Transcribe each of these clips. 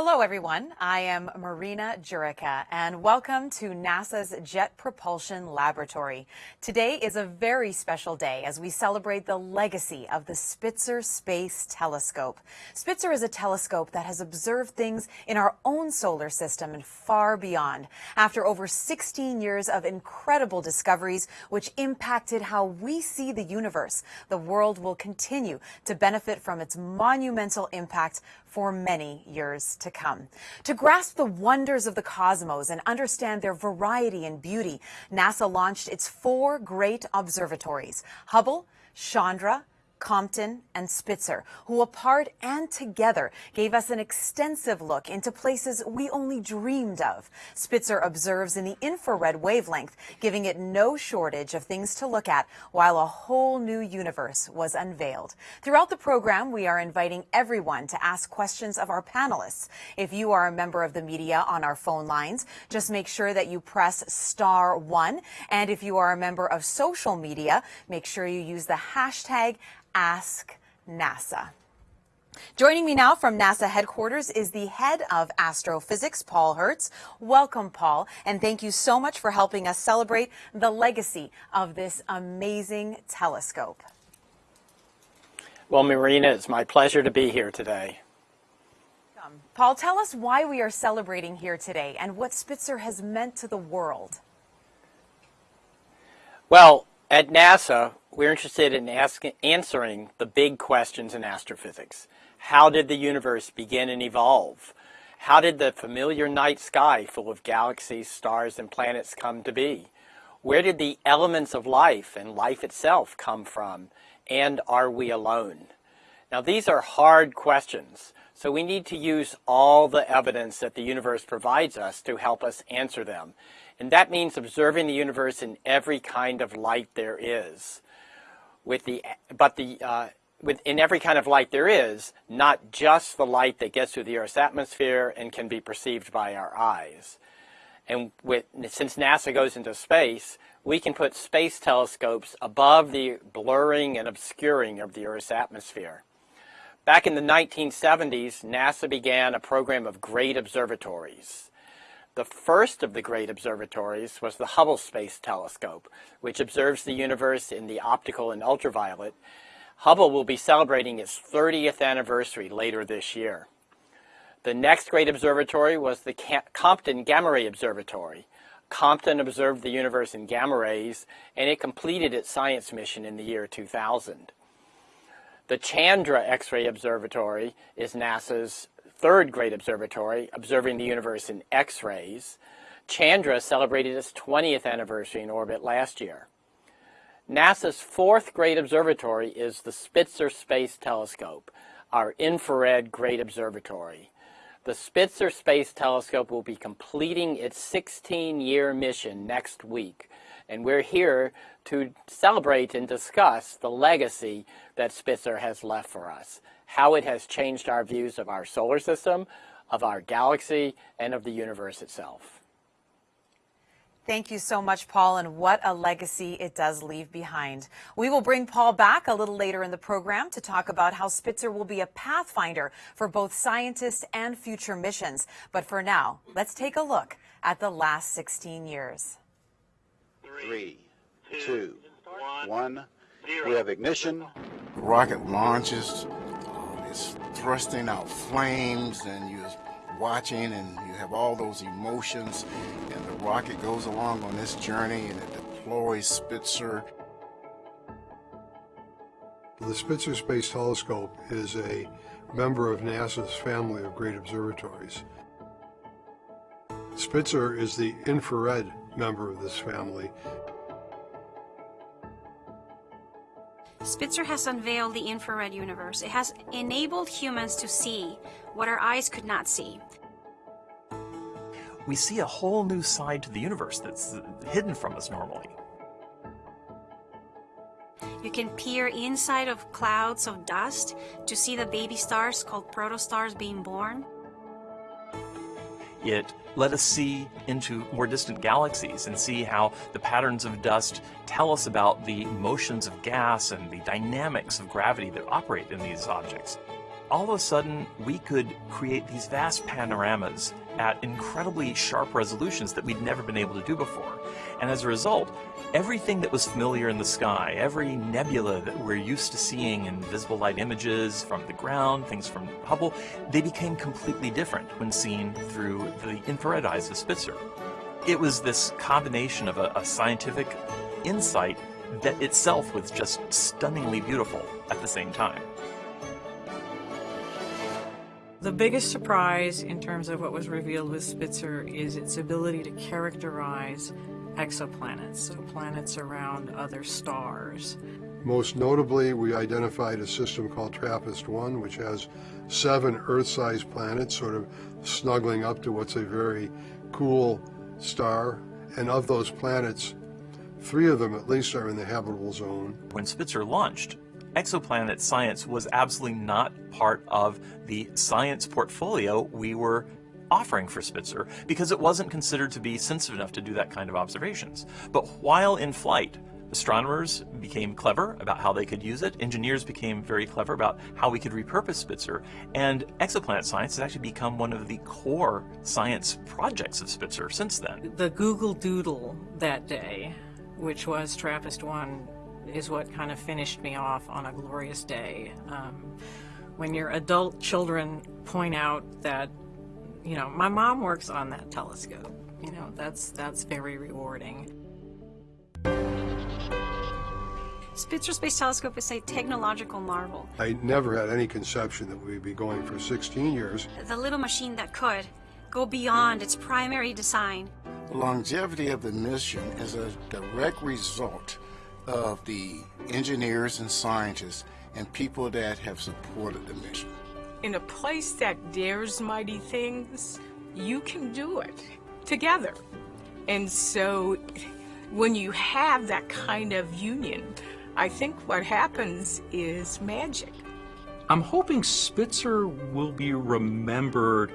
Hello, everyone. I am Marina Jurica, and welcome to NASA's Jet Propulsion Laboratory. Today is a very special day as we celebrate the legacy of the Spitzer Space Telescope. Spitzer is a telescope that has observed things in our own solar system and far beyond. After over 16 years of incredible discoveries which impacted how we see the universe, the world will continue to benefit from its monumental impact for many years to come. To grasp the wonders of the cosmos and understand their variety and beauty, NASA launched its four great observatories, Hubble, Chandra, Compton, and Spitzer, who apart and together gave us an extensive look into places we only dreamed of. Spitzer observes in the infrared wavelength, giving it no shortage of things to look at, while a whole new universe was unveiled. Throughout the program, we are inviting everyone to ask questions of our panelists. If you are a member of the media on our phone lines, just make sure that you press star one. And if you are a member of social media, make sure you use the hashtag Ask NASA. Joining me now from NASA headquarters is the head of astrophysics, Paul Hertz. Welcome, Paul, and thank you so much for helping us celebrate the legacy of this amazing telescope. Well, Marina, it's my pleasure to be here today. Um, Paul, tell us why we are celebrating here today and what Spitzer has meant to the world. Well, at NASA, we're interested in answering the big questions in astrophysics. How did the universe begin and evolve? How did the familiar night sky full of galaxies, stars, and planets come to be? Where did the elements of life and life itself come from? And are we alone? Now, these are hard questions, so we need to use all the evidence that the universe provides us to help us answer them. And that means observing the universe in every kind of light there is. With the, but the, uh, with, in every kind of light there is, not just the light that gets through the Earth's atmosphere and can be perceived by our eyes. And with, since NASA goes into space, we can put space telescopes above the blurring and obscuring of the Earth's atmosphere. Back in the 1970s, NASA began a program of great observatories. The first of the great observatories was the Hubble Space Telescope, which observes the universe in the optical and ultraviolet. Hubble will be celebrating its 30th anniversary later this year. The next great observatory was the Compton Gamma Ray Observatory. Compton observed the universe in gamma rays, and it completed its science mission in the year 2000. The Chandra X-ray Observatory is NASA's third great observatory, observing the universe in X-rays. Chandra celebrated its 20th anniversary in orbit last year. NASA's fourth great observatory is the Spitzer Space Telescope, our infrared great observatory. The Spitzer Space Telescope will be completing its 16-year mission next week, and we're here to celebrate and discuss the legacy that Spitzer has left for us how it has changed our views of our solar system, of our galaxy, and of the universe itself. Thank you so much, Paul, and what a legacy it does leave behind. We will bring Paul back a little later in the program to talk about how Spitzer will be a pathfinder for both scientists and future missions. But for now, let's take a look at the last 16 years. Three, two, one. We have ignition. Rocket launches is thrusting out flames and you're watching and you have all those emotions and the rocket goes along on this journey and it deploys Spitzer. The Spitzer Space Telescope is a member of NASA's family of great observatories. Spitzer is the infrared member of this family Spitzer has unveiled the infrared universe. It has enabled humans to see what our eyes could not see. We see a whole new side to the universe that's hidden from us normally. You can peer inside of clouds of dust to see the baby stars called protostars being born. It let us see into more distant galaxies and see how the patterns of dust tell us about the motions of gas and the dynamics of gravity that operate in these objects. all of a sudden we could create these vast panoramas at incredibly sharp resolutions that we'd never been able to do before. And as a result, everything that was familiar in the sky, every nebula that we're used to seeing in visible light images from the ground, things from Hubble, they became completely different when seen through the infrared eyes of Spitzer. It was this combination of a, a scientific insight that itself was just stunningly beautiful at the same time. The biggest surprise in terms of what was revealed with Spitzer is its ability to characterize exoplanets, so planets around other stars. Most notably, we identified a system called TRAPPIST-1, which has seven Earth-sized planets sort of snuggling up to what's a very cool star. And of those planets, three of them at least are in the habitable zone. When Spitzer launched, exoplanet science was absolutely not part of the science portfolio we were offering for Spitzer because it wasn't considered to be sensitive enough to do that kind of observations. But while in flight, astronomers became clever about how they could use it, engineers became very clever about how we could repurpose Spitzer, and exoplanet science has actually become one of the core science projects of Spitzer since then. The Google Doodle that day, which was TRAPPIST-1, is what kind of finished me off on a glorious day. Um, when your adult children point out that, you know, my mom works on that telescope, you know, that's that's very rewarding. Spitzer Space Telescope is a technological marvel. I never had any conception that we'd be going for 16 years. The little machine that could go beyond its primary design. The longevity of the mission is a direct result of the engineers and scientists and people that have supported the mission. In a place that dares mighty things, you can do it together. And so when you have that kind of union, I think what happens is magic. I'm hoping Spitzer will be remembered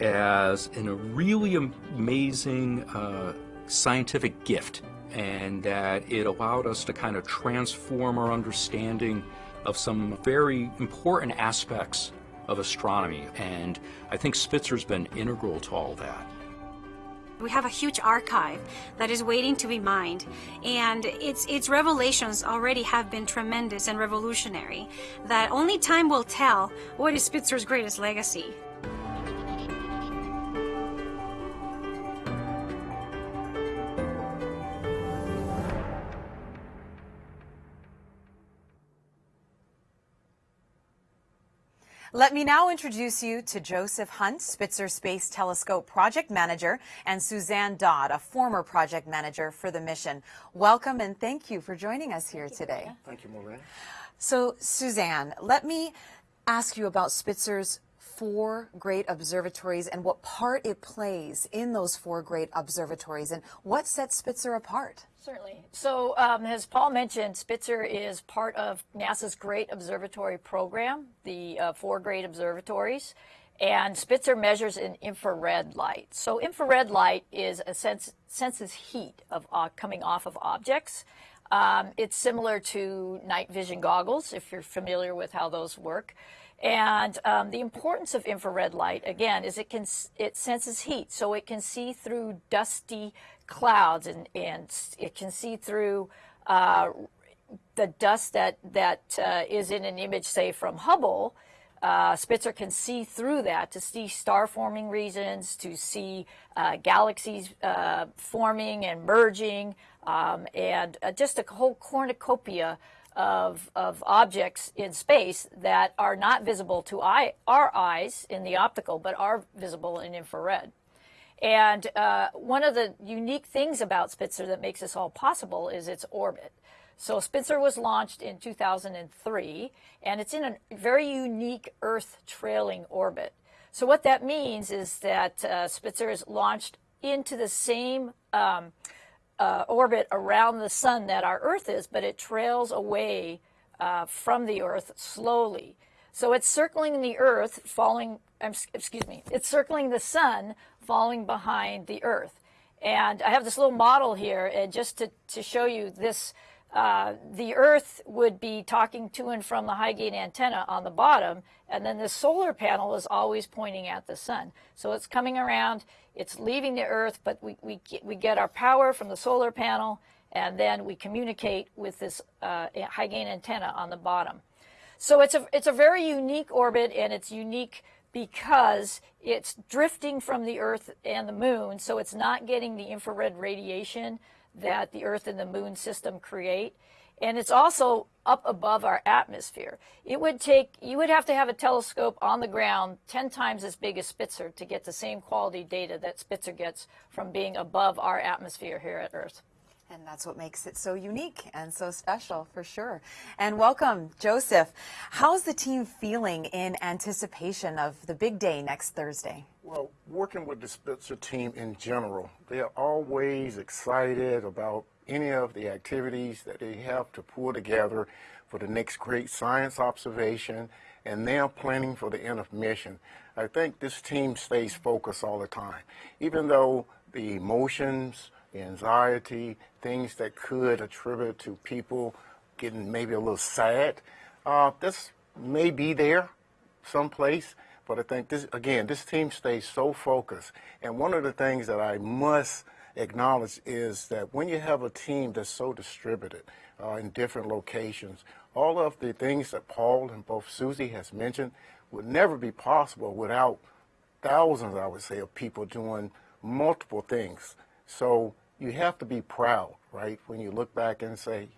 as a really amazing uh, scientific gift and that it allowed us to kind of transform our understanding of some very important aspects of astronomy. And I think Spitzer's been integral to all that. We have a huge archive that is waiting to be mined, and its its revelations already have been tremendous and revolutionary. That only time will tell what is Spitzer's greatest legacy. Let me now introduce you to Joseph Hunt, Spitzer Space Telescope Project Manager, and Suzanne Dodd, a former project manager for the mission. Welcome and thank you for joining us here today. Thank you, Maureen. So, Suzanne, let me ask you about Spitzer's four great observatories and what part it plays in those four great observatories and what sets Spitzer apart. Certainly. So, um, as Paul mentioned, Spitzer is part of NASA's Great Observatory Program, the uh, four great observatories. And Spitzer measures in infrared light. So infrared light is a sense, senses heat of uh, coming off of objects. Um, it's similar to night vision goggles, if you're familiar with how those work. And um, the importance of infrared light, again, is it can it senses heat, so it can see through dusty clouds, and, and it can see through uh, the dust that that uh, is in an image, say from Hubble. Uh, Spitzer can see through that to see star forming regions, to see uh, galaxies uh, forming and merging, um, and uh, just a whole cornucopia of, of objects in space that are not visible to eye, our eyes in the optical, but are visible in infrared. And uh, one of the unique things about Spitzer that makes this all possible is its orbit. So Spitzer was launched in 2003, and it's in a very unique Earth trailing orbit. So what that means is that uh, Spitzer is launched into the same um, uh, orbit around the sun that our Earth is, but it trails away uh, from the Earth slowly. So it's circling the Earth, falling, excuse me, it's circling the sun, falling behind the Earth. And I have this little model here, and just to, to show you this, uh, the Earth would be talking to and from the high gain antenna on the bottom, and then the solar panel is always pointing at the sun. So it's coming around, it's leaving the Earth, but we, we, get, we get our power from the solar panel, and then we communicate with this uh, high gain antenna on the bottom. So it's a, it's a very unique orbit, and it's unique because it's drifting from the Earth and the Moon, so it's not getting the infrared radiation that the Earth and the Moon system create. And it's also up above our atmosphere. It would take, you would have to have a telescope on the ground 10 times as big as Spitzer to get the same quality data that Spitzer gets from being above our atmosphere here at Earth. And that's what makes it so unique and so special for sure. And welcome, Joseph. How's the team feeling in anticipation of the big day next Thursday? Well, working with the Spitzer team in general, they are always excited about any of the activities that they have to pull together for the next great science observation and now planning for the end of mission. I think this team stays focused all the time. Even though the emotions, anxiety, things that could attribute to people getting maybe a little sad. Uh, this may be there someplace, but I think this, again, this team stays so focused. And one of the things that I must acknowledge is that when you have a team that's so distributed uh, in different locations, all of the things that Paul and both Susie has mentioned would never be possible without thousands, I would say, of people doing multiple things. So you have to be proud, right? When you look back and say,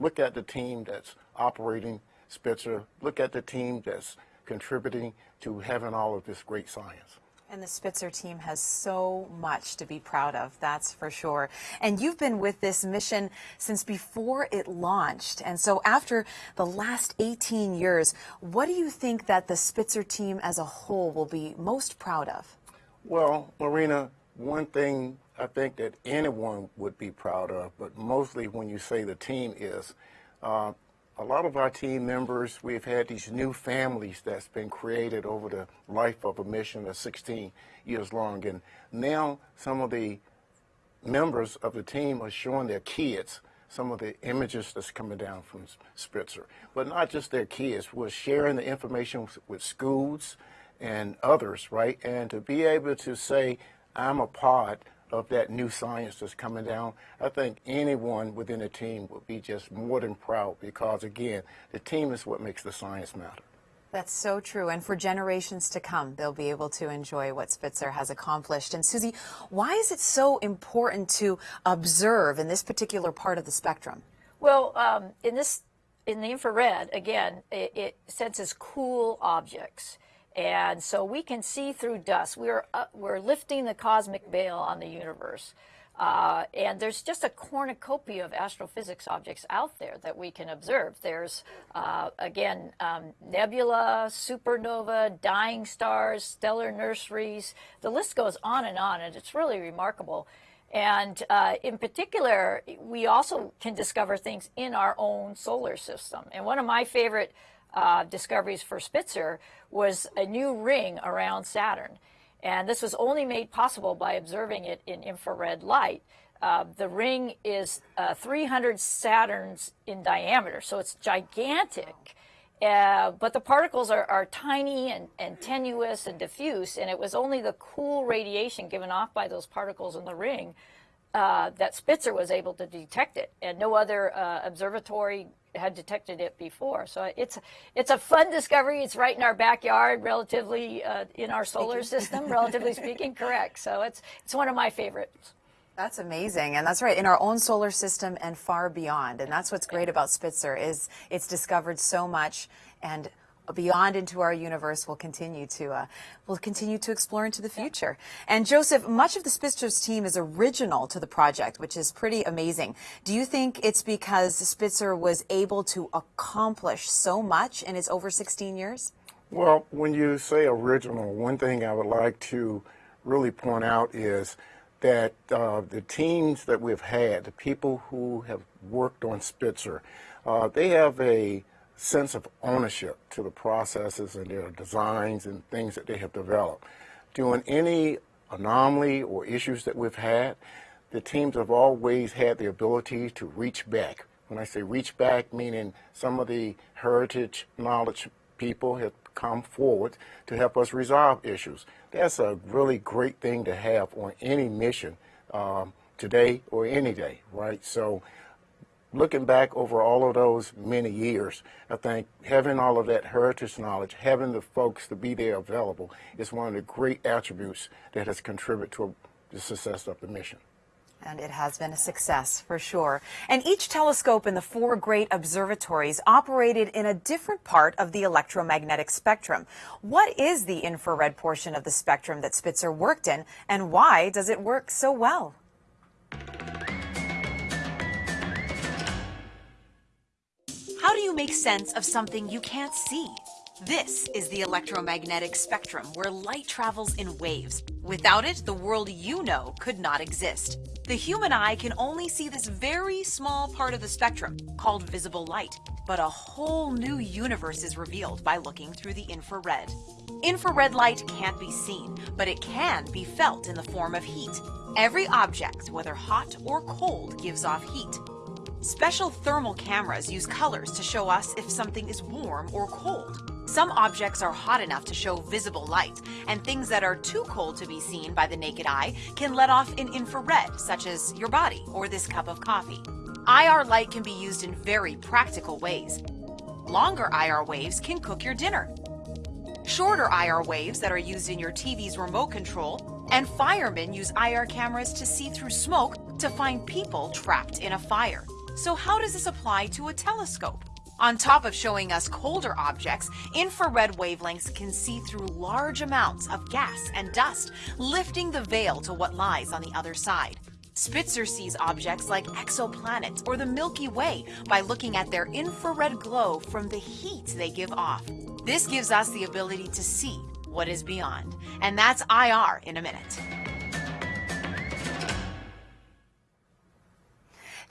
look at the team that's operating Spitzer, look at the team that's contributing to having all of this great science. And the Spitzer team has so much to be proud of, that's for sure. And you've been with this mission since before it launched. And so after the last 18 years, what do you think that the Spitzer team as a whole will be most proud of? Well, Marina, one thing I think that anyone would be proud of, but mostly when you say the team is, uh, a lot of our team members, we've had these new families that's been created over the life of a mission of 16 years long. And now some of the members of the team are showing their kids some of the images that's coming down from Spitzer. But not just their kids, we're sharing the information with schools and others, right? And to be able to say, I'm a part of that new science that's coming down, I think anyone within a team would be just more than proud because, again, the team is what makes the science matter. That's so true. And for generations to come, they'll be able to enjoy what Spitzer has accomplished. And Susie, why is it so important to observe in this particular part of the spectrum? Well, um, in this, in the infrared, again, it, it senses cool objects. And so we can see through dust. We're, uh, we're lifting the cosmic veil on the universe. Uh, and there's just a cornucopia of astrophysics objects out there that we can observe. There's, uh, again, um, nebula, supernova, dying stars, stellar nurseries. The list goes on and on, and it's really remarkable. And uh, in particular, we also can discover things in our own solar system. And one of my favorite uh, discoveries for Spitzer was a new ring around Saturn. And this was only made possible by observing it in infrared light. Uh, the ring is uh, 300 Saturns in diameter, so it's gigantic. Uh, but the particles are, are tiny and, and, tenuous and diffuse, and it was only the cool radiation given off by those particles in the ring uh, that Spitzer was able to detect it, and no other uh, observatory had detected it before. So it's it's a fun discovery. It's right in our backyard, relatively uh, in our solar system, relatively speaking. Correct. So it's it's one of my favorites. That's amazing, and that's right in our own solar system and far beyond. And that's what's great about Spitzer is it's discovered so much and beyond into our universe will continue to uh, will continue to explore into the future. And Joseph, much of the Spitzer's team is original to the project, which is pretty amazing. Do you think it's because Spitzer was able to accomplish so much in its over 16 years? Well, when you say original, one thing I would like to really point out is that uh, the teams that we've had, the people who have worked on Spitzer, uh, they have a sense of ownership to the processes and their designs and things that they have developed. During any anomaly or issues that we've had, the teams have always had the ability to reach back when I say reach back, meaning some of the heritage knowledge people have come forward to help us resolve issues. That's a really great thing to have on any mission um, today or any day, right? So looking back over all of those many years, I think having all of that heritage knowledge, having the folks to be there available is one of the great attributes that has contributed to the success of the mission. And it has been a success for sure. And each telescope in the four great observatories operated in a different part of the electromagnetic spectrum. What is the infrared portion of the spectrum that Spitzer worked in, and why does it work so well? How do you make sense of something you can't see? This is the electromagnetic spectrum where light travels in waves. Without it, the world you know could not exist. The human eye can only see this very small part of the spectrum, called visible light, but a whole new universe is revealed by looking through the infrared. Infrared light can't be seen, but it can be felt in the form of heat. Every object, whether hot or cold, gives off heat. Special thermal cameras use colors to show us if something is warm or cold. Some objects are hot enough to show visible light, and things that are too cold to be seen by the naked eye can let off an infrared, such as your body or this cup of coffee. IR light can be used in very practical ways. Longer IR waves can cook your dinner. Shorter IR waves that are used in your TV's remote control, and firemen use IR cameras to see through smoke to find people trapped in a fire. So how does this apply to a telescope? On top of showing us colder objects, infrared wavelengths can see through large amounts of gas and dust, lifting the veil to what lies on the other side. Spitzer sees objects like exoplanets or the Milky Way by looking at their infrared glow from the heat they give off. This gives us the ability to see what is beyond. And that's IR in a minute.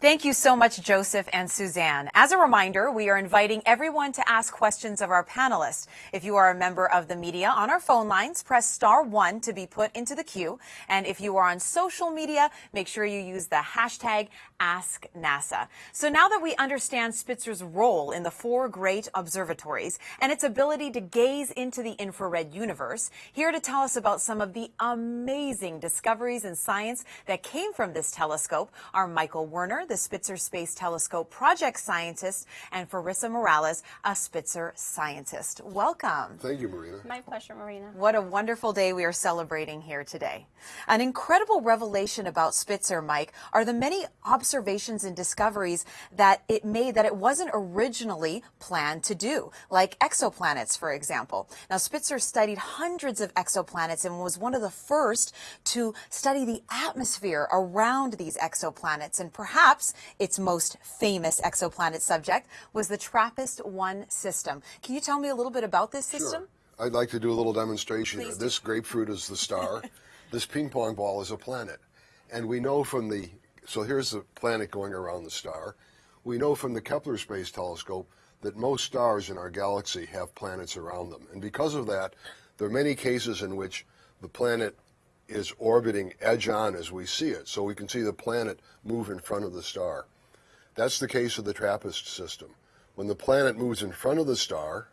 Thank you so much, Joseph and Suzanne. As a reminder, we are inviting everyone to ask questions of our panelists. If you are a member of the media on our phone lines, press star one to be put into the queue. And if you are on social media, make sure you use the hashtag AskNASA. So now that we understand Spitzer's role in the four great observatories and its ability to gaze into the infrared universe, here to tell us about some of the amazing discoveries in science that came from this telescope are Michael Werner, the Spitzer Space Telescope project scientist, and Farisa Morales, a Spitzer scientist. Welcome. Thank you, Marina. My pleasure, Marina. What a wonderful day we are celebrating here today. An incredible revelation about Spitzer, Mike, are the many observations and discoveries that it made that it wasn't originally planned to do, like exoplanets, for example. Now, Spitzer studied hundreds of exoplanets and was one of the first to study the atmosphere around these exoplanets, and perhaps Perhaps its most famous exoplanet subject was the TRAPPIST-1 system. Can you tell me a little bit about this system? Sure. I'd like to do a little demonstration Please here. do. This grapefruit is the star. this ping pong ball is a planet. And we know from the, so here's the planet going around the star. We know from the Kepler Space Telescope that most stars in our galaxy have planets around them. And because of that, there are many cases in which the planet is orbiting edge on as we see it. So we can see the planet move in front of the star. That's the case of the TRAPPIST system. When the planet moves in front of the star,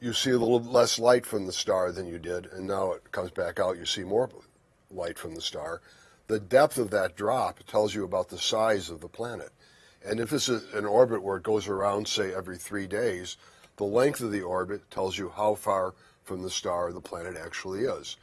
you see a little less light from the star than you did, and now it comes back out, you see more light from the star. The depth of that drop tells you about the size of the planet. And if this is an orbit where it goes around, say, every three days, the length of the orbit tells you how far from the star the planet actually is.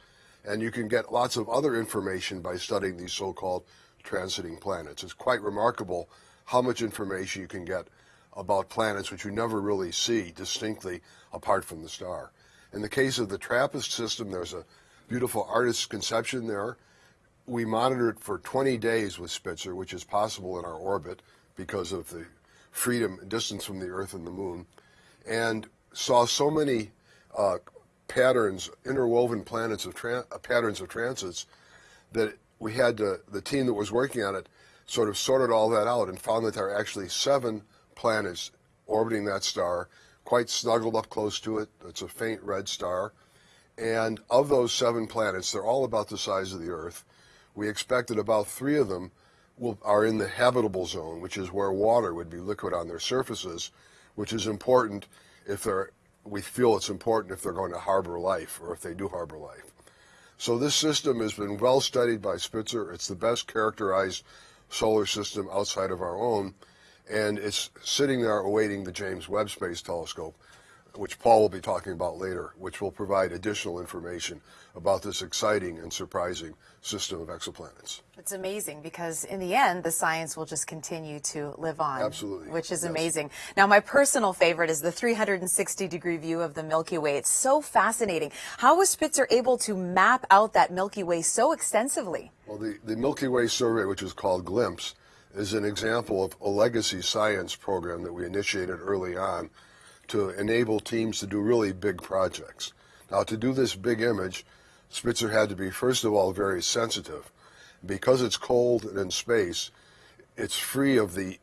And you can get lots of other information by studying these so-called transiting planets. It's quite remarkable how much information you can get about planets which you never really see distinctly apart from the star. In the case of the TRAPPIST system, there's a beautiful artist's conception there. We monitored for 20 days with Spitzer, which is possible in our orbit because of the freedom distance from the Earth and the Moon, and saw so many uh, patterns, interwoven planets of uh, patterns of transits that we had to, the team that was working on it sort of sorted all that out and found that there are actually seven planets orbiting that star, quite snuggled up close to it. It's a faint red star. And of those seven planets, they're all about the size of the Earth. We expect that about three of them will, are in the habitable zone, which is where water would be liquid on their surfaces, which is important if they're, we feel it's important if they're going to harbor life or if they do harbor life. So this system has been well studied by Spitzer. It's the best characterized solar system outside of our own, and it's sitting there awaiting the James Webb Space Telescope, which Paul will be talking about later, which will provide additional information about this exciting and surprising system of exoplanets. It's amazing because in the end, the science will just continue to live on. Absolutely. Which is Yes. amazing. Now, my personal favorite is the 360 degree view of the Milky Way. It's so fascinating. How was Spitzer able to map out that Milky Way so extensively? Well, the, the Milky Way survey, which is called GLIMPSE, is an example of a legacy science program that we initiated early on to enable teams to do really big projects. Now, to do this big image, Spitzer had to be, first of all, very sensitive. Because it's cold and in space, it's free of the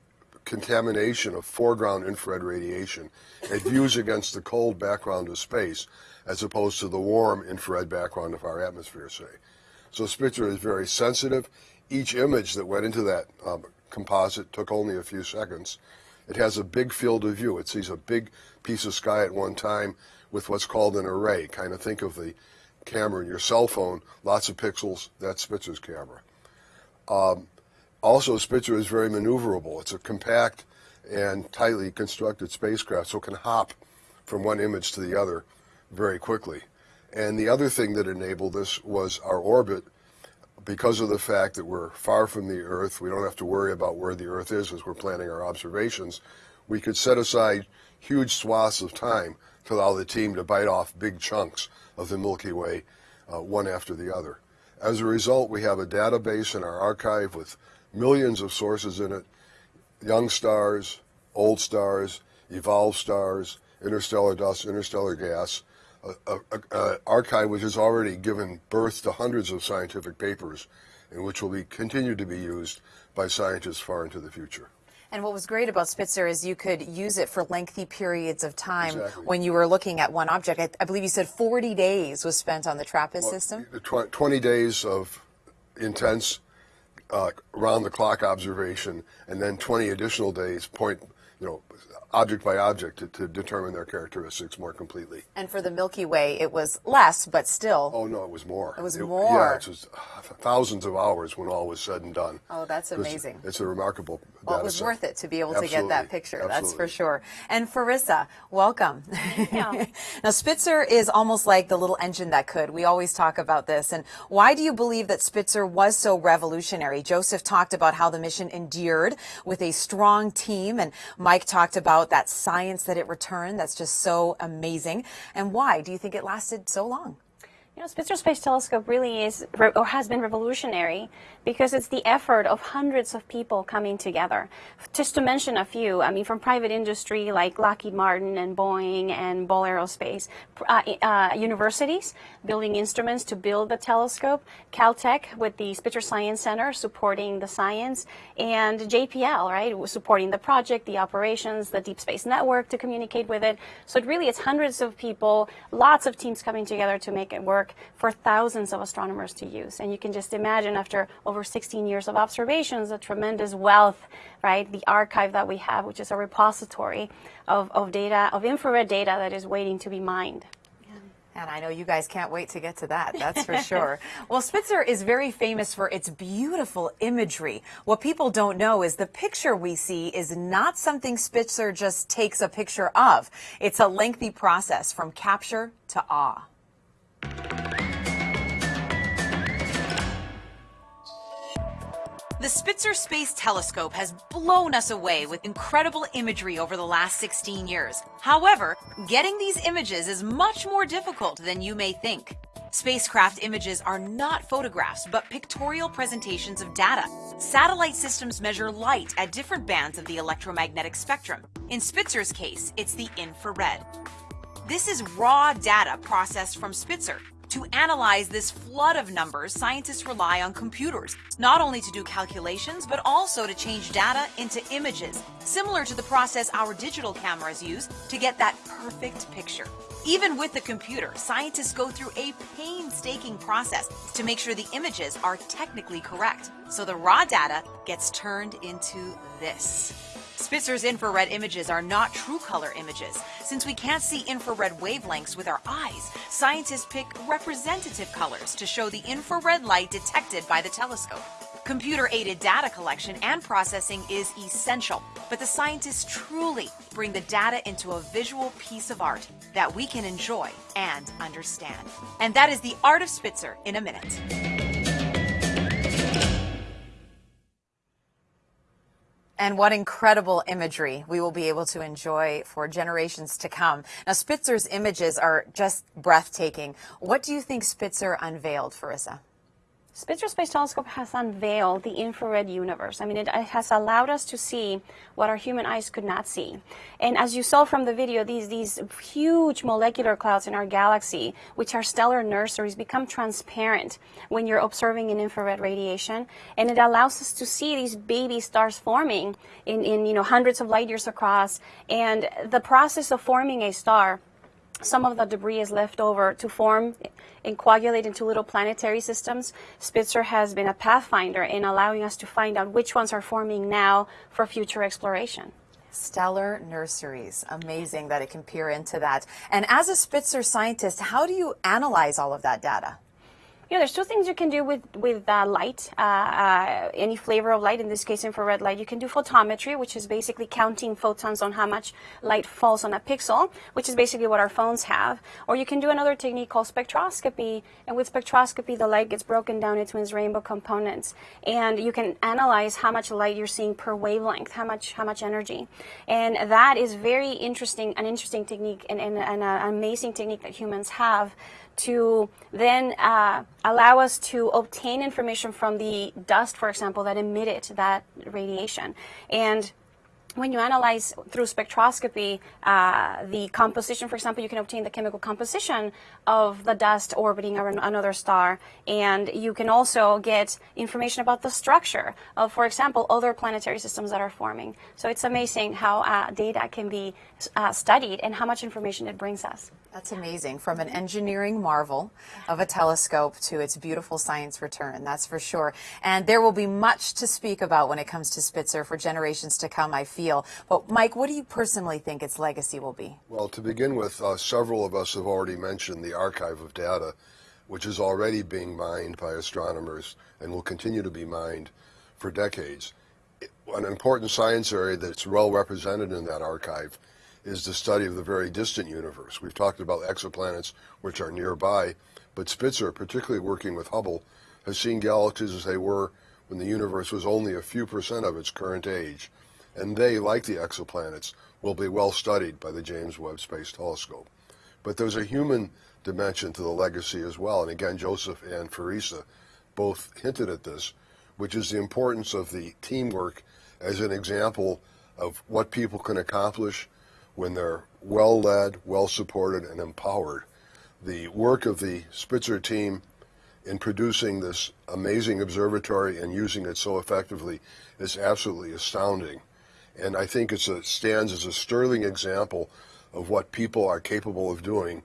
contamination of foreground infrared radiation. It views against the cold background of space as opposed to the warm infrared background of our atmosphere, say. So Spitzer is very sensitive. Each image that went into that um, composite took only a few seconds. It has a big field of view. It sees a big piece of sky at one time with what's called an array. Kind of think of the camera in your cell phone, lots of pixels, that's Spitzer's camera. Um, also, Spitzer is very maneuverable. It's a compact and tightly constructed spacecraft, so it can hop from one image to the other very quickly. And the other thing that enabled this was our orbit. Because of the fact that we're far from the Earth, we don't have to worry about where the Earth is as we're planning our observations. We could set aside huge swaths of time to allow the team to bite off big chunks of the Milky Way, uh, one after the other. As a result, we have a database in our archive with millions of sources in it, young stars, old stars, evolved stars, interstellar dust, interstellar gas, a, a, a archive which has already given birth to hundreds of scientific papers and which will be continued to be used by scientists far into the future. And what was great about Spitzer is you could use it for lengthy periods of time Exactly. when you were looking at one object. I, I believe you said 40 days was spent on the TRAPPIST system. Tw- 20 days of intense uh, round-the-clock observation, and then 20 additional days, point, you know, object by object, to, to determine their characteristics more completely. And for the Milky Way, it was less, but still. Oh no, it was more. It was Yeah, more. it was uh, thousands of hours when all was said and done. Oh, that's amazing. It's a remarkable. Well, it was set. worth it to be able to get that Absolutely. picture. That's for sure. And Farisa, welcome. now, Spitzer is almost like the little engine that could. We always talk about this. And why do you believe that Spitzer was so revolutionary? Joseph talked about how the mission endured with a strong team, and Mike talked about that science that it returned. That's just so amazing. And why do you think it lasted so long? You know, Spitzer Space Telescope really is, or has been revolutionary because it's the effort of hundreds of people coming together. Just to mention a few, I mean, from private industry like Lockheed Martin and Boeing and Ball Aerospace, uh, uh, universities building instruments to build the telescope, Caltech with the Spitzer Science Center supporting the science, and JPL, right, supporting the project, the operations, the Deep Space Network to communicate with it. So it really, it's hundreds of people, lots of teams coming together to make it work for thousands of astronomers to use. And you can just imagine after over 16 years of observations, the tremendous wealth, right, the archive that we have, which is a repository of, of data, of infrared data that is waiting to be mined. And I know you guys can't wait to get to that, that's for sure. Well, Spitzer is very famous for its beautiful imagery. What people don't know is the picture we see is not something Spitzer just takes a picture of. It's a lengthy process from capture to awe. The Spitzer Space Telescope has blown us away with incredible imagery over the last 16 years. However, getting these images is much more difficult than you may think. Spacecraft images are not photographs, but pictorial presentations of data. Satellite systems measure light at different bands of the electromagnetic spectrum. In Spitzer's case, it's the infrared. This is raw data processed from Spitzer. To analyze this flood of numbers, scientists rely on computers, not only to do calculations, but also to change data into images, similar to the process our digital cameras use to get that perfect picture. Even with the computer, scientists go through a painstaking process to make sure the images are technically correct. So the raw data gets turned into this. Spitzer's infrared images are not true color images. Since we can't see infrared wavelengths with our eyes, scientists pick representative colors to show the infrared light detected by the telescope. Computer aided data collection and processing is essential, but the scientists truly bring the data into a visual piece of art that we can enjoy and understand. And that is the art of Spitzer in a minute. And what incredible imagery we will be able to enjoy for generations to come. Now, Spitzer's images are just breathtaking. What do you think Spitzer unveiled, Farisa? Spitzer Space Telescope has unveiled the infrared universe. I mean, it, it, has allowed us to see what our human eyes could not see. And as you saw from the video, these, these huge molecular clouds in our galaxy, which are stellar nurseries, become transparent when you're observing in infrared radiation. And it allows us to see these baby stars forming in, in you know, hundreds of light years across. And the process of forming a star some of the debris is left over to form and coagulate into little planetary systems. Spitzer has been a pathfinder in allowing us to find out which ones are forming now for future exploration. Stellar nurseries. Amazing that it can peer into that. And as a Spitzer scientist, how do you analyze all of that data? There's two things you can do with with uh, light, uh, uh, any flavor of light. In this case, infrared light. You can do photometry, which is basically counting photons on how much light falls on a pixel, which is basically what our phones have. Or you can do another technique called spectroscopy, and with spectroscopy, the light gets broken down into its rainbow components, and you can analyze how much light you're seeing per wavelength, how much how much energy, and that is very interesting, an interesting technique, and, and, and an amazing technique that humans have to then uh, allow us to obtain information from the dust, for example, that emitted that radiation. And when you analyze through spectroscopy uh, the composition, for example, you can obtain the chemical composition of the dust orbiting around another star. And you can also get information about the structure of, for example, other planetary systems that are forming. So it's amazing how uh, data can be uh, studied and how much information it brings us. That's amazing. From an engineering marvel of a telescope to its beautiful science return, that's for sure. And there will be much to speak about when it comes to Spitzer for generations to come, I feel. But Mike, what do you personally think its legacy will be? Well, to begin with, uh, several of us have already mentioned the archive of data, which is already being mined by astronomers and will continue to be mined for decades. An important science area that's well represented in that archive is the study of the very distant universe. We've talked about exoplanets which are nearby, but Spitzer, particularly working with Hubble, has seen galaxies as they were when the universe was only a few percent of its current age. And they, like the exoplanets, will be well studied by the James Webb Space Telescope. But there's a human dimension to the legacy as well. And again, Joseph and Farisa both hinted at this, which is the importance of the teamwork as an example of what people can accomplish when they're well led, well supported, and empowered. The work of the Spitzer team in producing this amazing observatory and using it so effectively is absolutely astounding. And I think it stands as a sterling example of what people are capable of doing.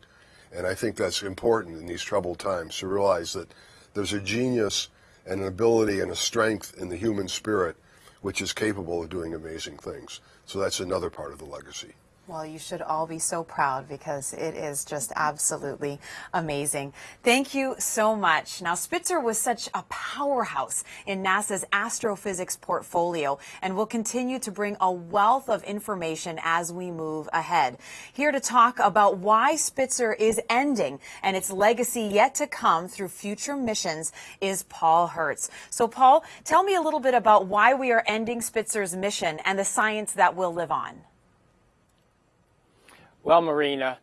And I think that's important in these troubled times to realize that there's a genius and an ability and a strength in the human spirit which is capable of doing amazing things. So that's another part of the legacy. Well, you should all be so proud because it is just absolutely amazing. Thank you so much. Now, Spitzer was such a powerhouse in NASA's astrophysics portfolio and will continue to bring a wealth of information as we move ahead. Here to talk about why Spitzer is ending and its legacy yet to come through future missions is Paul Hertz. So, Paul, tell me a little bit about why we are ending Spitzer's mission and the science that will live on. Well, Marina,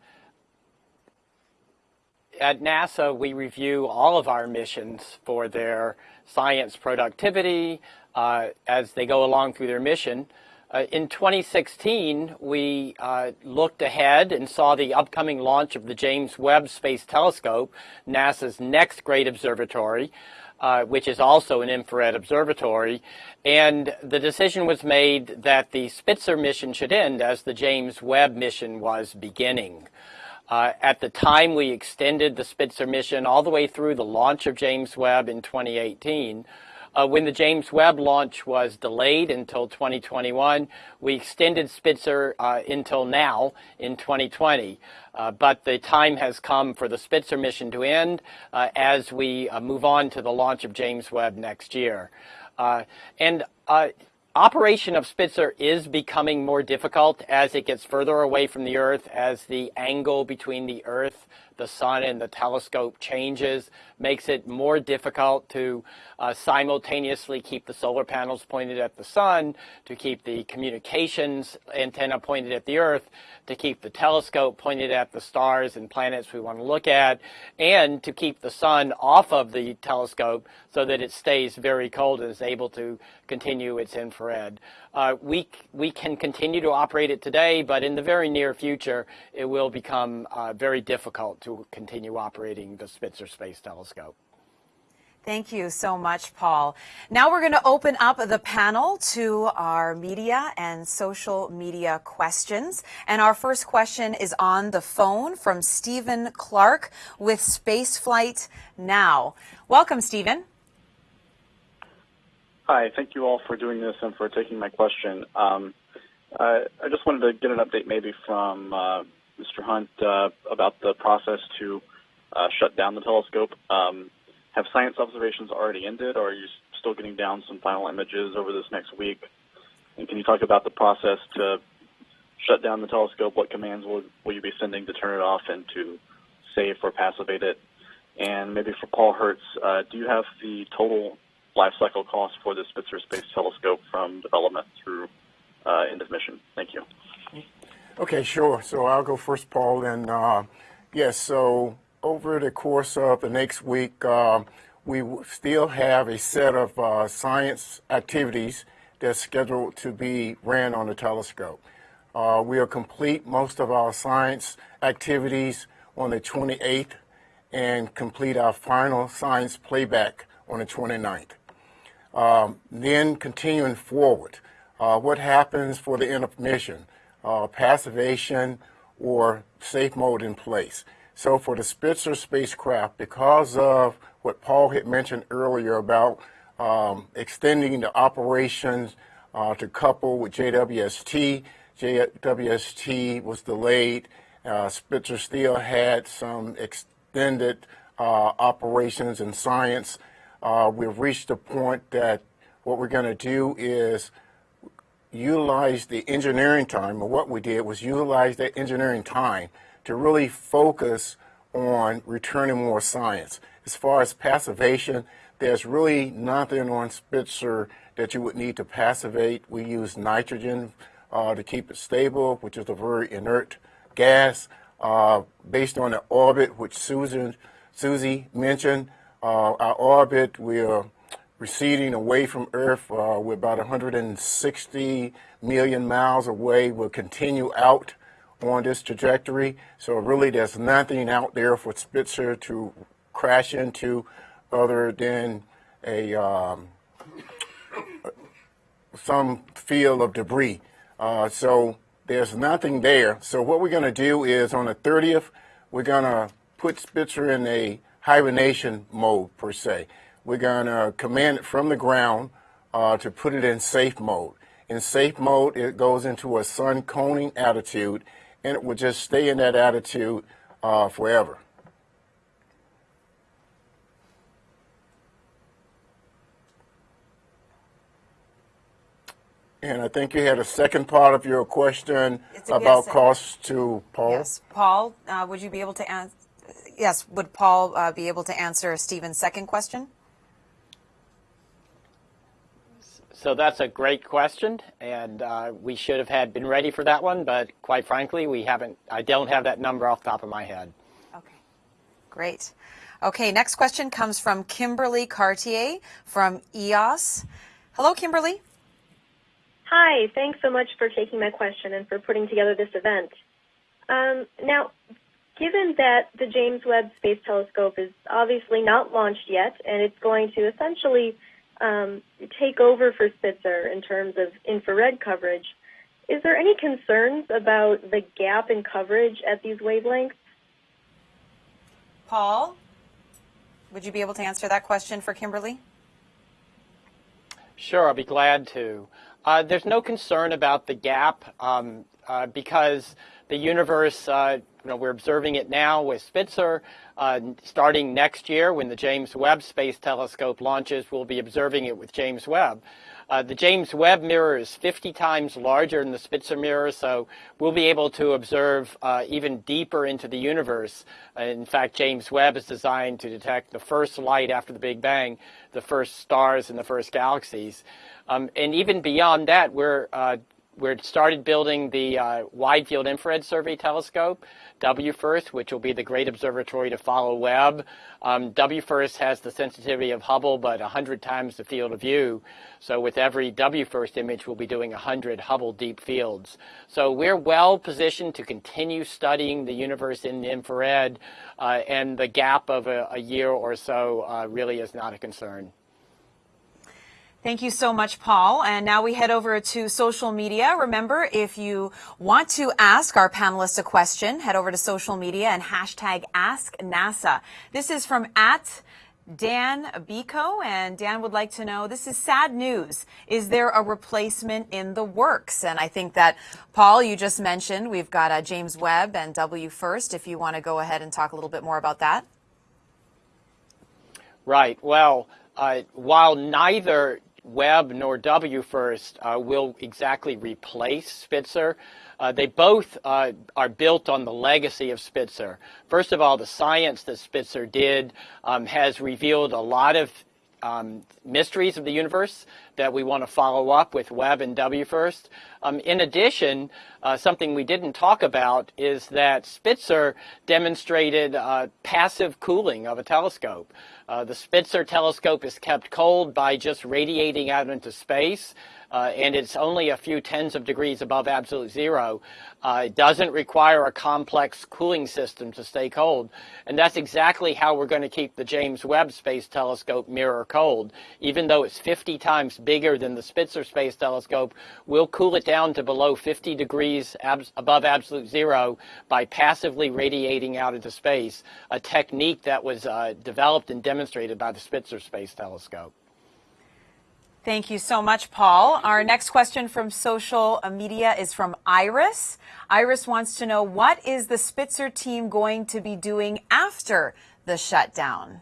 at NASA, we review all of our missions for their science productivity uh, as they go along through their mission. Uh, in 2016, we uh, looked ahead and saw the upcoming launch of the James Webb Space Telescope, NASA's next great observatory, uh, which is also an infrared observatory. And the decision was made that the Spitzer mission should end as the James Webb mission was beginning. Uh, at the time, we extended the Spitzer mission all the way through the launch of James Webb in 2018. Uh, when the James Webb launch was delayed until 2021, we extended Spitzer uh, until now in 2020. Uh, but the time has come for the Spitzer mission to end as we move on to the launch of James Webb next year. And operation of Spitzer is becoming more difficult as it gets further away from the Earth, as the angle between the Earth the sun and the telescope changes, makes it more difficult to uh, simultaneously keep the solar panels pointed at the sun, to keep the communications antenna pointed at the Earth, to keep the telescope pointed at the stars and planets we want to look at, and to keep the sun off of the telescope so that it stays very cold and is able to continue its infrared. Uh, we, we can continue to operate it today, but in the very near future, it will become uh, very difficult to continue operating the Spitzer Space Telescope. Thank you so much, Paul. Now we're going to open up the panel to our media and social media questions. And our first question is on the phone from Stephen Clark with Spaceflight Now. Welcome, Stephen. Hi, thank you all for doing this and for taking my question. Um, I, just wanted to get an update maybe from uh, Mr. Hunt uh, about the process to uh, shut down the telescope. Um, have science observations already ended, or are you still getting down some final images over this next week? And can you talk about the process to shut down the telescope? What commands will, you be sending to turn it off and to save or passivate it? And maybe for Paul Hertz, do you have the total life cycle cost for the Spitzer Space Telescope from development through uh, end of mission? Thank you. Okay, sure. So I'll go first, Paul. And uh, yes, so over the course of the next week, uh, we still have a set of uh, science activities that's scheduled to be ran on the telescope. Uh, we'll complete most of our science activities on the 28th and complete our final science playback on the 29th. Um, then continuing forward, uh, what happens for the end of mission? Uh, passivation or safe mode in place. So for the Spitzer spacecraft, because of what Paul had mentioned earlier about um, extending the operations uh, to couple with JWST, JWST was delayed. Uh, Spitzer still had some extended uh, operations and science uh, we've reached a point that what we're going to do is utilize the engineering time, or what we did was utilize that engineering time to really focus on returning more science. As far as passivation, there's really nothing on Spitzer that you would need to passivate. We use nitrogen uh, to keep it stable, which is a very inert gas. Uh, based on the orbit, which Susan, Susie mentioned, uh, our orbit, we're receding away from Earth. Uh, we're about 160 million miles away. We'll continue out on this trajectory. So really there's nothing out there for Spitzer to crash into other than a um, some field of debris. Uh, so there's nothing there. So what we're going to do is on the 30th, we're going to put Spitzer in a hibernation mode per se. We're going to command it from the ground uh, to put it in safe mode. In safe mode, it goes into a sun coning attitude and it will just stay in that attitude uh, forever. And I think you had a second part of your question about costs to Paul. Yes, Paul, uh, would you be able to answer? Yes, would Paul uh, be able to answer Stephen's second question? So that's a great question, and uh, we should have had been ready for that one, but quite frankly, we haven't. I don't have that number off the top of my head. Okay, great. Okay, next question comes from Kimberly Cartier from EOS. Hello, Kimberly. Hi, thanks so much for taking my question and for putting together this event. Um, now, given that the James Webb Space Telescope is obviously not launched yet, and it's going to essentially um, take over for Spitzer in terms of infrared coverage, is there any concerns about the gap in coverage at these wavelengths? Paul, would you be able to answer that question for Kimberly? Sure, I'll be glad to. Uh, there's no concern about the gap um, uh, because the universe, uh, you know, we're observing it now with Spitzer. Uh, starting next year, when the James Webb Space Telescope launches, we'll be observing it with James Webb. Uh, the James Webb mirror is 50 times larger than the Spitzer mirror, so we'll be able to observe uh, even deeper into the universe. Uh, in fact, James Webb is designed to detect the first light after the Big Bang, the first stars and the first galaxies. Um, and even beyond that, we're we're started building the uh, Wide Field Infrared Survey Telescope, WFIRST, which will be the great observatory to follow Webb. Um, WFIRST has the sensitivity of Hubble, but 100 times the field of view. So with every WFIRST image, we'll be doing 100 Hubble deep fields. So we're well positioned to continue studying the universe in the infrared, uh, and the gap of a, a year or so uh, really is not a concern. Thank you so much, Paul. And now we head over to social media. Remember, if you want to ask our panelists a question, head over to social media and hashtag Ask NASA. This is from at Dan Biko, and Dan would like to know, this is sad news. Is there a replacement in the works? And I think that, Paul, you just mentioned we've got uh, James Webb and WFIRST, if you want to go ahead and talk a little bit more about that. Right. Well, uh, while neither Webb nor WFIRST uh, will exactly replace Spitzer. Uh, they both uh, are built on the legacy of Spitzer. First of all, the science that Spitzer did um, has revealed a lot of um, mysteries of the universe that we want to follow up with Webb and WFIRST. Um, in addition, uh, something we didn't talk about is that Spitzer demonstrated uh, passive cooling of a telescope. Uh, the Spitzer telescope is kept cold by just radiating out into space, uh, and it's only a few tens of degrees above absolute zero. Uh, it doesn't require a complex cooling system to stay cold, and that's exactly how we're going to keep the James Webb Space Telescope mirror cold. Even though it's 50 times bigger than the Spitzer Space Telescope, we'll cool it down to below 50 degrees abs above absolute zero by passively radiating out into space, a technique that was uh, developed and demonstrated by the Spitzer Space Telescope. Thank you so much, Paul. Our next question from social media is from Iris. Iris wants to know what is the Spitzer team going to be doing after the shutdown?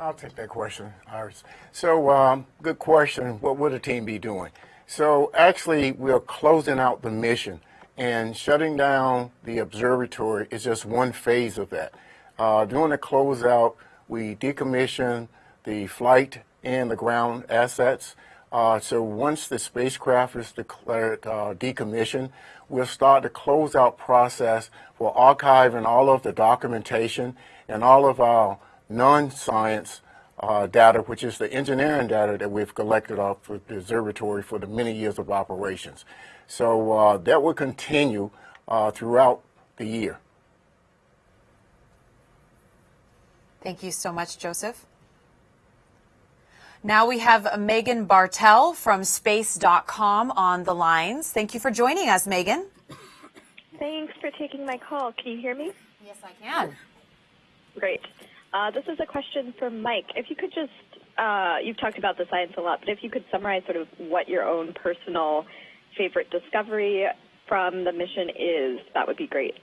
I'll take that question, Iris. So, um, good question. What would the team be doing? So, actually, we're closing out the mission, and shutting down the observatory is just one phase of that. Uh, during the closeout, we decommission the flight and the ground assets. Uh, so once the spacecraft is declared uh, decommissioned, we'll start the closeout process for archiving all of the documentation and all of our non-science uh, data, which is the engineering data that we've collected off the observatory for the many years of operations. So uh, that will continue uh, throughout the year. Thank you so much, Joseph. Now we have Megan Bartell from space.com on the lines. Thank you for joining us, Megan. Thanks for taking my call. Can you hear me? Yes, I can. Great. Uh, this is a question for Mike. If you could just, uh, you've talked about the science a lot, but if you could summarize sort of what your own personal favorite discovery from the mission is, that would be great.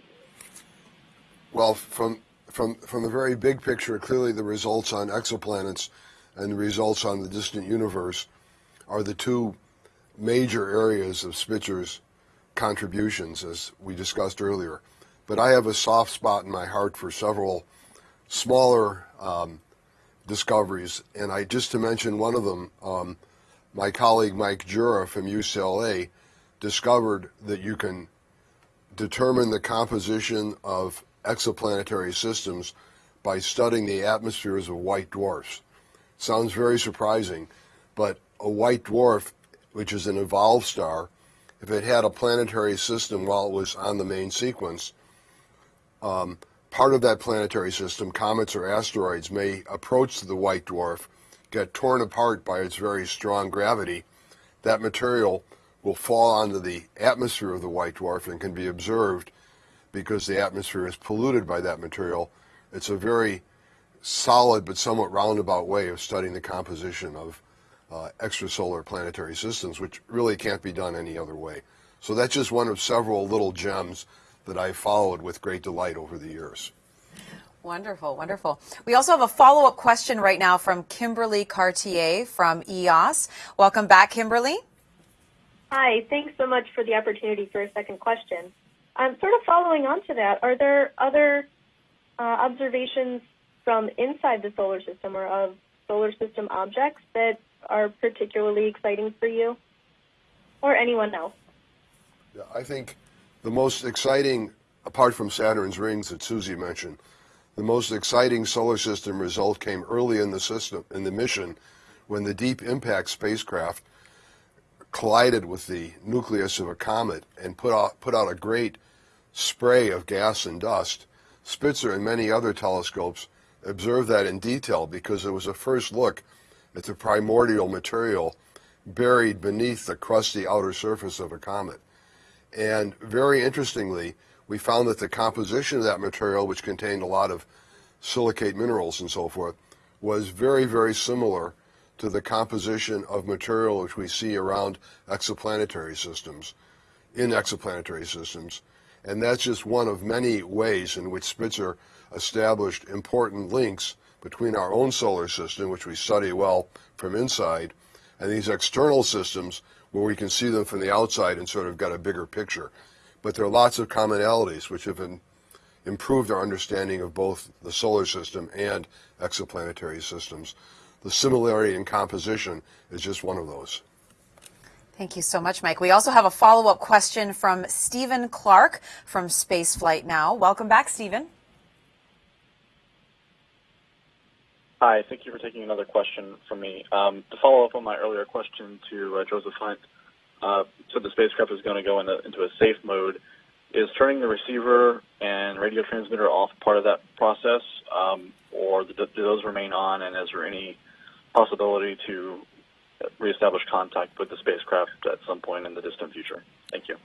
Well, from from from the very big picture, clearly the results on exoplanets and the results on the distant universe are the two major areas of Spitzer's contributions, as we discussed earlier. But I have a soft spot in my heart for several smaller um, discoveries, and I just to mention one of them, um, my colleague Mike Jura from UCLA discovered that you can determine the composition of exoplanetary systems by studying the atmospheres of white dwarfs. Sounds very surprising, but a white dwarf which is an evolved star, if it had a planetary system while it was on the main sequence, um, part of that planetary system, comets or asteroids, may approach the white dwarf, get torn apart by its very strong gravity. That material will fall onto the atmosphere of the white dwarf and can be observed because the atmosphere is polluted by that material. It's a very solid but somewhat roundabout way of studying the composition of uh, extrasolar planetary systems, which really can't be done any other way. So that's just one of several little gems that I followed with great delight over the years. Wonderful, wonderful. We also have a follow-up question right now from Kimberly Cartier from EOS. Welcome back, Kimberly. Hi, thanks so much for the opportunity for a second question. I'm sort of following on to that. Are there other uh, observations from inside the solar system or of solar system objects that are particularly exciting for you or anyone else? Yeah, I think the most exciting, apart from Saturn's rings that Susie mentioned, the most exciting solar system result came early in the system, in the mission, when the Deep Impact spacecraft collided with the nucleus of a comet and put out, put out a great spray of gas and dust. Spitzer and many other telescopes observed that in detail because it was a first look at the primordial material buried beneath the crusty outer surface of a comet. And very interestingly, we found that the composition of that material, which contained a lot of silicate minerals and so forth, was very, very similar to the composition of material which we see around exoplanetary systems, in exoplanetary systems. And that's just one of many ways in which Spitzer established important links between our own solar system, which we study well from inside, and these external systems where we can see them from the outside and sort of get a bigger picture. But there are lots of commonalities which have improved our understanding of both the solar system and exoplanetary systems. The similarity in composition is just one of those. Thank you so much, Mike. We also have a follow-up question from Stephen Clark from Spaceflight Now. Welcome back, Stephen. Hi, thank you for taking another question from me. Um, to follow up on my earlier question to uh, Joseph Hunt, uh, so the spacecraft is going to go into, a safe mode. Is turning the receiver and radio transmitter off part of that process, um, or do, those remain on? And is there any possibility to reestablish contact with the spacecraft at some point in the distant future? Thank you.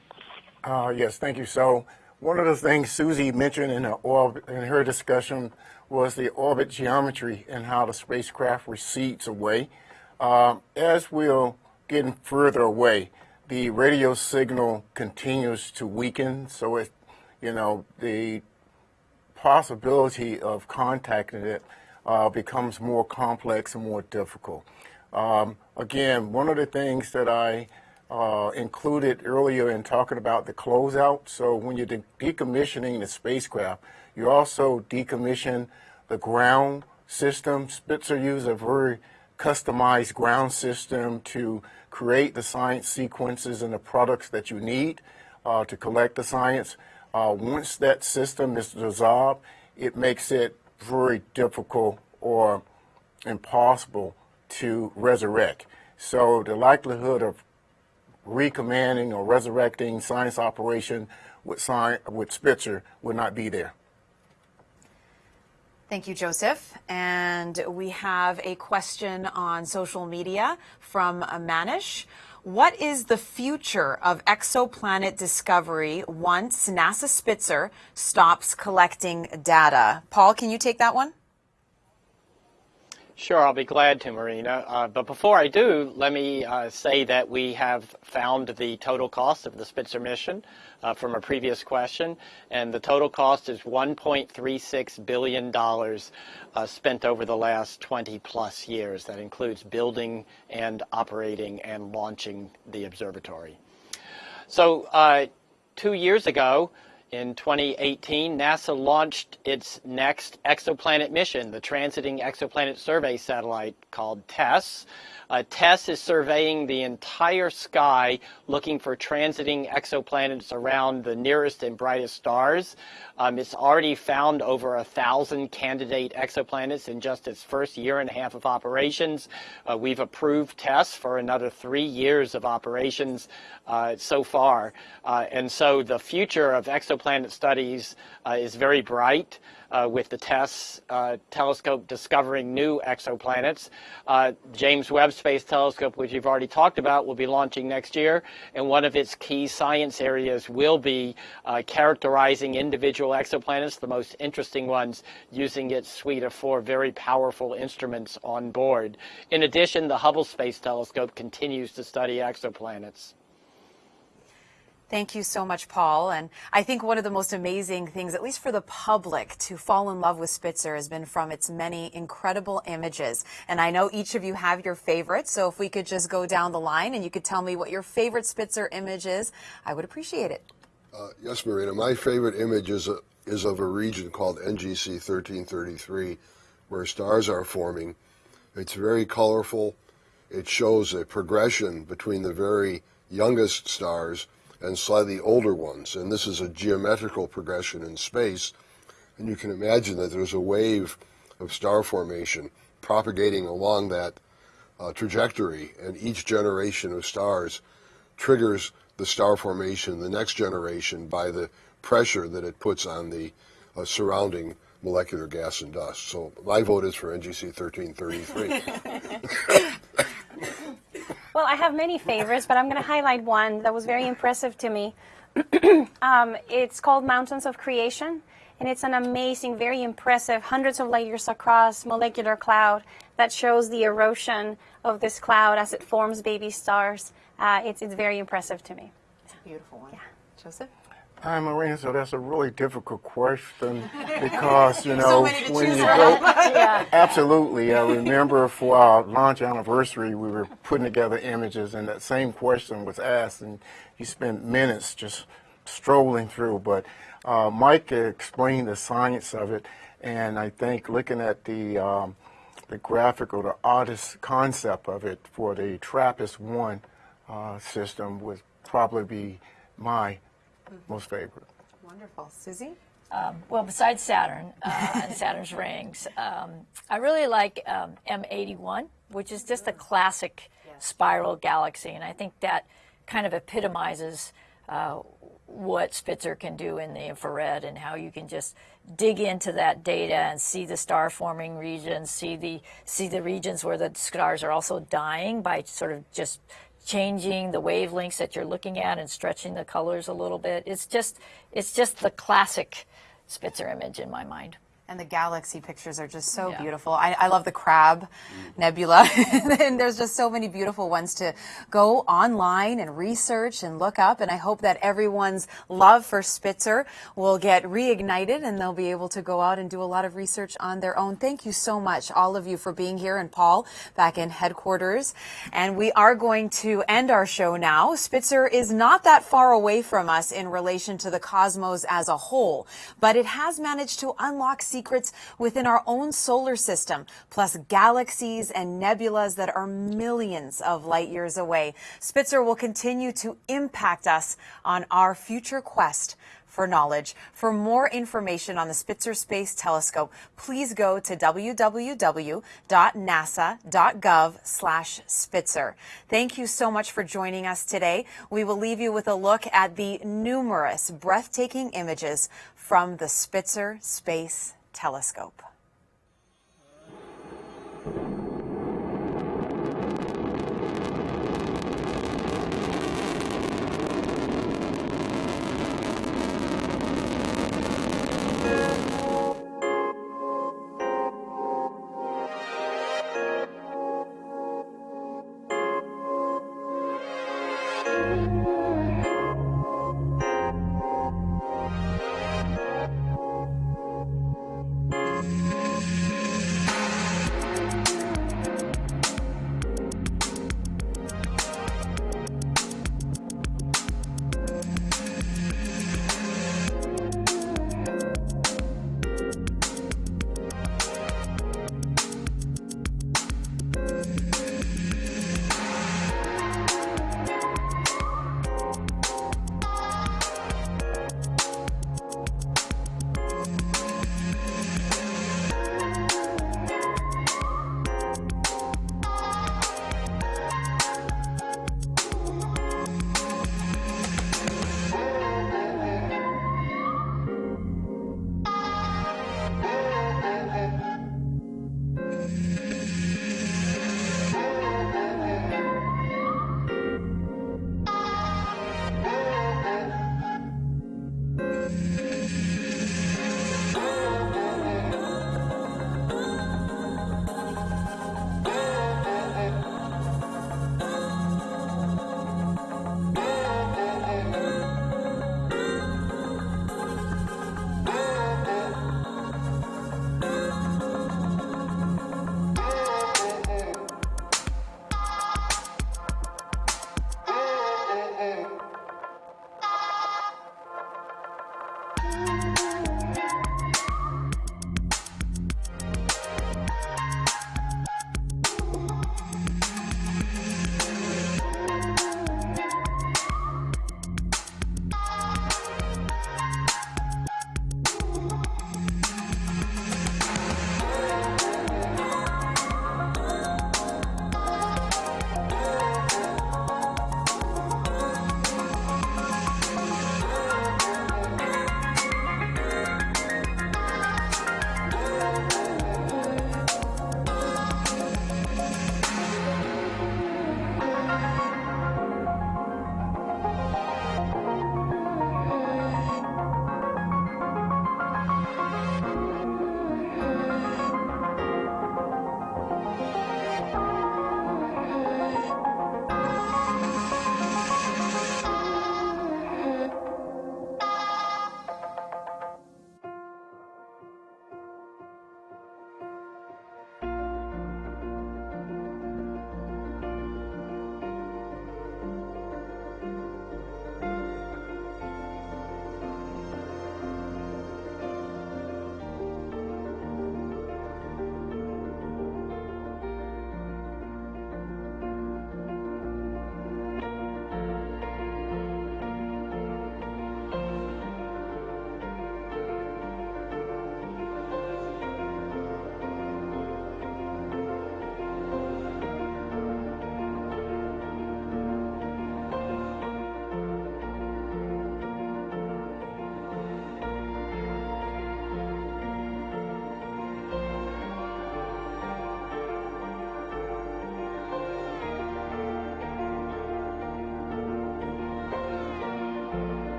Uh, yes, thank you. So one of the things Susie mentioned in her discussion was the orbit geometry and how the spacecraft recedes away. Uh, as we're getting further away, the radio signal continues to weaken, so it, you know, the possibility of contacting it uh, becomes more complex and more difficult. Um, again, one of the things that I uh, included earlier in talking about the closeout, so when you're de decommissioning the spacecraft, you also decommission the ground system. Spitzer used a very customized ground system to create the science sequences and the products that you need uh, to collect the science. Uh, once that system is dissolved, it makes it very difficult or impossible to resurrect. So the likelihood of recommanding or resurrecting science operation with, science, with Spitzer would not be there. Thank you, Joseph. And we have a question on social media from Manish. What is the future of exoplanet discovery once NASA Spitzer stops collecting data? Paul, can you take that one? Sure, I'll be glad to, Marina. Uh, but before I do, let me uh, say that we have found the total cost of the Spitzer mission uh, from a previous question, and the total cost is $1.36 billion uh, spent over the last 20 plus years. That includes building and operating and launching the observatory. So uh, two years ago, In 2018, NASA launched its next exoplanet mission, the Transiting Exoplanet Survey Satellite called TESS. Uh, TESS is surveying the entire sky looking for transiting exoplanets around the nearest and brightest stars. Um, it's already found over a thousand candidate exoplanets in just its first year and a half of operations. Uh, we've approved TESS for another three years of operations uh, so far. Uh, and so the future of exoplanet studies uh, is very bright uh, with the TESS uh, telescope discovering new exoplanets. Uh, James Webb Space Telescope, which you've already talked about, will be launching next year, and one of its key science areas will be uh, characterizing individual exoplanets, the most interesting ones, using its suite of four very powerful instruments on board. In addition, the Hubble Space Telescope continues to study exoplanets. Thank you so much, Paul. And I think one of the most amazing things, at least for the public, to fall in love with Spitzer has been from its many incredible images. And I know each of you have your favorites, so if we could just go down the line and you could tell me what your favorite Spitzer image is, I would appreciate it. Uh, yes, Marina. My favorite image is, is of a region called NGC 1333, where stars are forming. It's very colorful. It shows a progression between the very youngest stars and slightly older ones. And this is a geometrical progression in space. And you can imagine that there's a wave of star formation propagating along that uh, trajectory. And each generation of stars triggers the star formation, the next generation, by the pressure that it puts on the uh, surrounding molecular gas and dust. So my vote is for NGC 1333. Well, I have many favorites, but I'm going to highlight one that was very impressive to me. um, it's called Mountains of Creation, and it's an amazing, very impressive, hundreds of layers across molecular cloud that shows the erosion of this cloud as it forms baby stars. Uh, it's, it's very impressive to me. It's a beautiful one. Yeah. Joseph? Hi, Marina. So that's a really difficult question because, you know, so when you go, yeah. absolutely. I remember for our launch anniversary, we were putting together images and that same question was asked and you spent minutes just strolling through. But uh, Mike explained the science of it and I think looking at the, um, the graphic or the artist concept of it for the TRAPPIST-1 uh, system would probably be my most favorite. Wonderful. Susie? Um, well, besides Saturn uh, and Saturn's rings, um, I really like um, M81, which is just a classic spiral galaxy, and I think that kind of epitomizes uh, what Spitzer can do in the infrared and how you can just dig into that data and see the star forming regions, see the see the regions where the stars are also dying by sort of just changing the wavelengths that you're looking at and stretching the colors a little bit. It's just, it's just the classic Spitzer image in my mind. And the galaxy pictures are just so Yeah. beautiful. I, I love the Crab mm-hmm. Nebula, and there's just so many beautiful ones to go online and research and look up. And I hope that everyone's love for Spitzer will get reignited, and they'll be able to go out and do a lot of research on their own. Thank you so much, all of you, for being here, and Paul back in headquarters. And we are going to end our show now. Spitzer is not that far away from us in relation to the cosmos as a whole, but it has managed to unlock secrets within our own solar system, plus galaxies and nebulas that are millions of light years away. Spitzer will continue to impact us on our future quest for knowledge. For more information on the Spitzer Space Telescope, please go to www.nasa.gov/spitzer. Thank you so much for joining us today. We will leave you with a look at the numerous breathtaking images from the Spitzer Space Telescope.